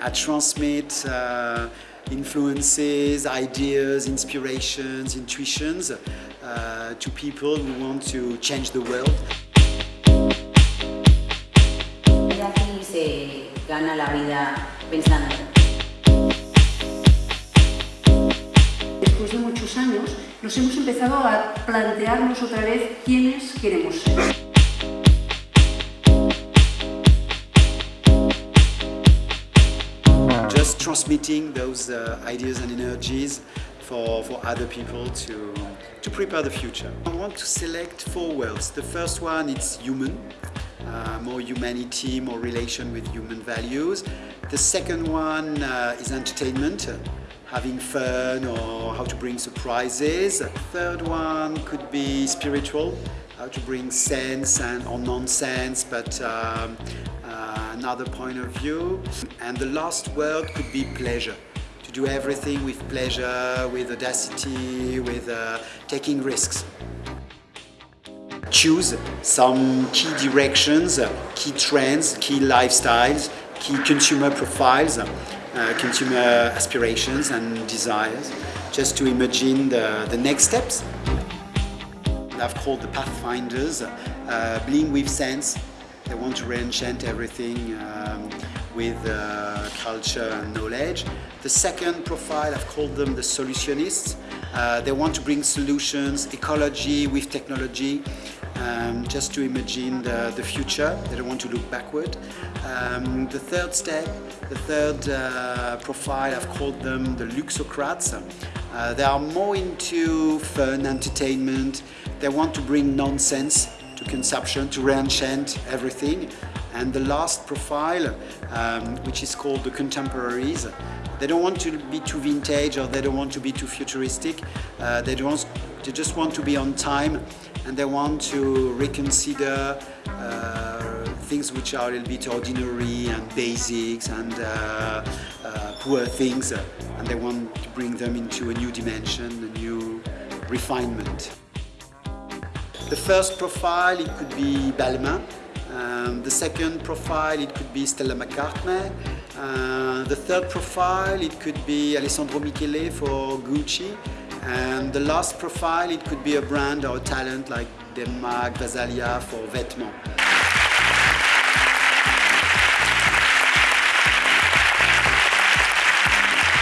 I transmit uh, influences, ideas, inspirations, intuitions uh, to people who want to change the world. Aquí se gana la vida pensando. Después de muchos años nos hemos empezado a plantearnos otra vez quiénes queremos ser. Transmitting those uh, ideas and energies for, for other people to, to prepare the future. I want to select four words. The first one is human, uh, more humanity, more relation with human values. The second one uh, is entertainment, uh, having fun or how to bring surprises. The third one could be spiritual, how to bring sense and or nonsense, but um, another point of view. And the last word could be pleasure. To do everything with pleasure, with audacity, with uh, taking risks choose some key directions, key trends, key lifestyles, key consumer profiles, uh, consumer aspirations and desires, just to imagine the, the next steps. I've called the Pathfinders, uh, being with sense. They want to re-enchant everything um, with uh, culture and knowledge. The second profile, I've called them the solutionists. Uh, they want to bring solutions, ecology with technology, um, just to imagine the, the, future. They don't want to look backward. Um, the third step, the third uh, profile, I've called them the Luxocrats. Uh, they are more into fun, entertainment. They want to bring nonsense to consumption, to re-enchant everything. And the last profile, um, which is called the contemporaries, they don't want to be too vintage or they don't want to be too futuristic. Uh, they, don't, they just want to be on time and they want to reconsider uh, things which are a little bit ordinary and basics and uh, uh, poor things and they want to bring them into a new dimension, a new refinement. The first profile, it could be Balmain. Um, the second profile, it could be Stella McCartney. Uh, the third profile, it could be Alessandro Michele for Gucci. And the last profile, it could be a brand or a talent like Demna, Gvasalia for Vetements.